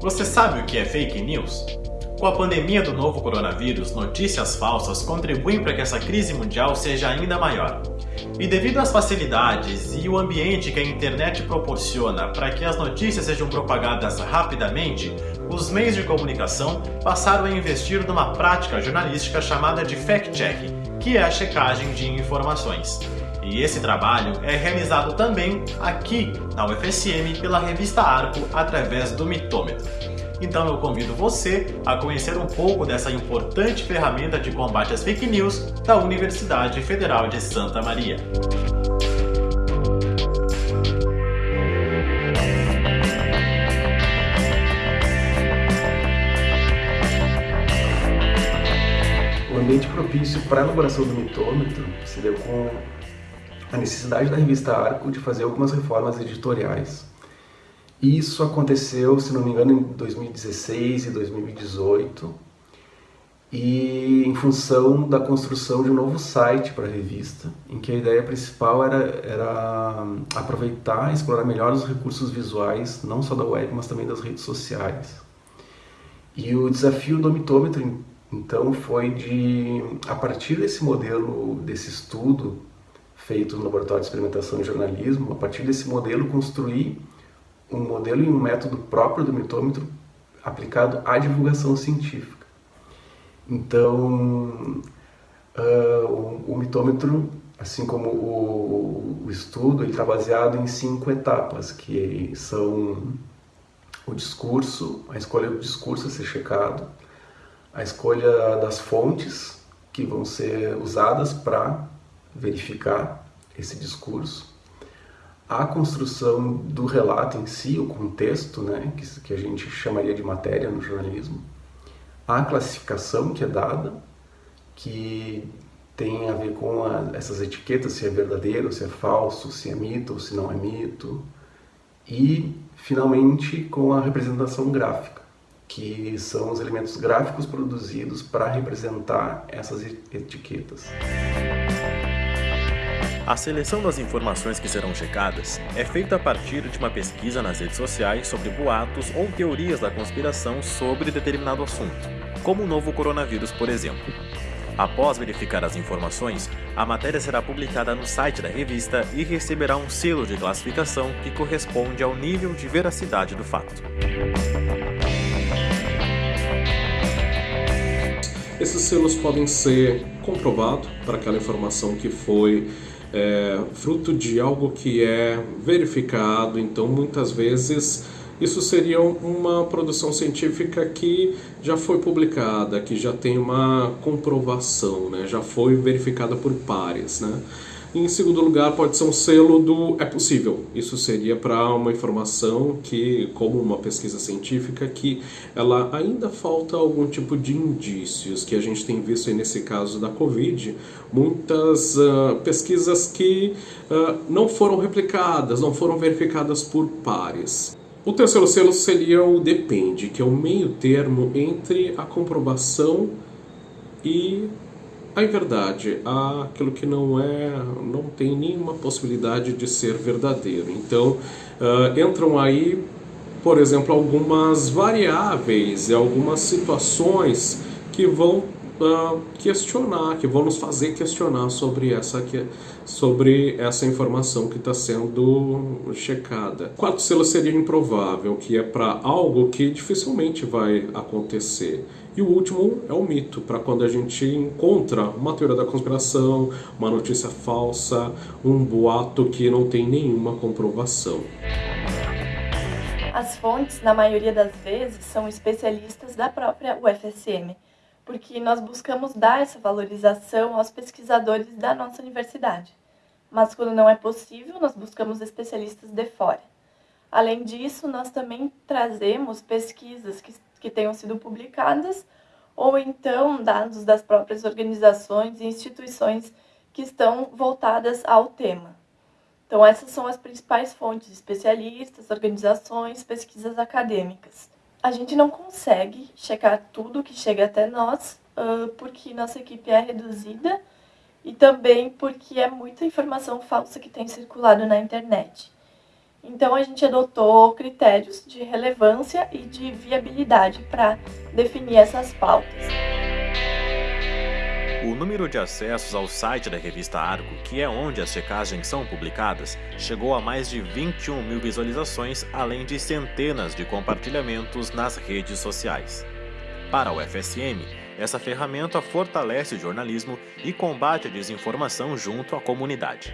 Você sabe o que é fake news? Com a pandemia do novo coronavírus, notícias falsas contribuem para que essa crise mundial seja ainda maior. E devido às facilidades e o ambiente que a internet proporciona para que as notícias sejam propagadas rapidamente, os meios de comunicação passaram a investir numa prática jornalística chamada de fact-checking, que é a checagem de informações. E esse trabalho é realizado também aqui na UFSM pela revista Arco através do Mitômetro. Então eu convido você a conhecer um pouco dessa importante ferramenta de combate às fake news da Universidade Federal de Santa Maria. O ambiente propício para a elaboração do mitômetro se deu com a necessidade da revista Arco de fazer algumas reformas editoriais. Isso aconteceu, se não me engano, em 2016 e 2018, e em função da construção de um novo site para a revista, em que a ideia principal era, era aproveitar e explorar melhor os recursos visuais, não só da web, mas também das redes sociais. E o desafio do mitômetro, então, foi de, a partir desse modelo, desse estudo, feito no Laboratório de Experimentação de Jornalismo, a partir desse modelo construir um modelo e um método próprio do mitômetro aplicado à divulgação científica. Então, uh, o, o, mitômetro, assim como o, o estudo, ele está baseado em cinco etapas, que são o discurso, a escolha do discurso a ser checado, a escolha das fontes que vão ser usadas para verificar esse discurso, a construção do relato em si, o contexto, né, que, que a gente chamaria de matéria no jornalismo, a classificação que é dada, que tem a ver com a, essas etiquetas, se é verdadeiro, se é falso, se é mito ou se não é mito, e finalmente com a representação gráfica, que são os elementos gráficos produzidos para representar essas etiquetas. A seleção das informações que serão checadas é feita a partir de uma pesquisa nas redes sociais sobre boatos ou teorias da conspiração sobre determinado assunto, como o novo coronavírus, por exemplo. Após verificar as informações, a matéria será publicada no site da revista e receberá um selo de classificação que corresponde ao nível de veracidade do fato. Esses selos podem ser comprovados para aquela informação que foi é, fruto de algo que é verificado, então muitas vezes isso seria uma produção científica que já foi publicada, que já tem uma comprovação, né? já foi verificada por pares. Né? Em segundo lugar, pode ser um selo do é possível. Isso seria para uma informação que, como uma pesquisa científica, que ela ainda falta algum tipo de indícios, que a gente tem visto nesse caso da Covid, muitas uh, pesquisas que uh, não foram replicadas, não foram verificadas por pares. O terceiro selo seria o depende, que é o meio termo entre a comprovação e a verdade, aquilo que não é, não tem nenhuma possibilidade de ser verdadeiro. Então, uh, entram aí, por exemplo, algumas variáveis e algumas situações que vão uh, questionar, que vão nos fazer questionar sobre essa, sobre essa informação que está sendo checada. Quarto selo seria improvável, que é para algo que dificilmente vai acontecer. E o último é o mito, para quando a gente encontra uma teoria da conspiração, uma notícia falsa, um boato que não tem nenhuma comprovação. As fontes, na maioria das vezes, são especialistas da própria UFSM, porque nós buscamos dar essa valorização aos pesquisadores da nossa universidade. Mas quando não é possível, nós buscamos especialistas de fora. Além disso, nós também trazemos pesquisas que que tenham sido publicadas, ou então dados das próprias organizações e instituições que estão voltadas ao tema. Então, essas são as principais fontes, especialistas, organizações, pesquisas acadêmicas. A gente não consegue checar tudo que chega até nós, porque nossa equipe é reduzida e também porque é muita informação falsa que tem circulado na internet. Então a gente adotou critérios de relevância e de viabilidade para definir essas pautas. O número de acessos ao site da revista Arco, que é onde as checagens são publicadas, chegou a mais de 21 mil visualizações, além de centenas de compartilhamentos nas redes sociais. Para o FSM, essa ferramenta fortalece o jornalismo e combate a desinformação junto à comunidade.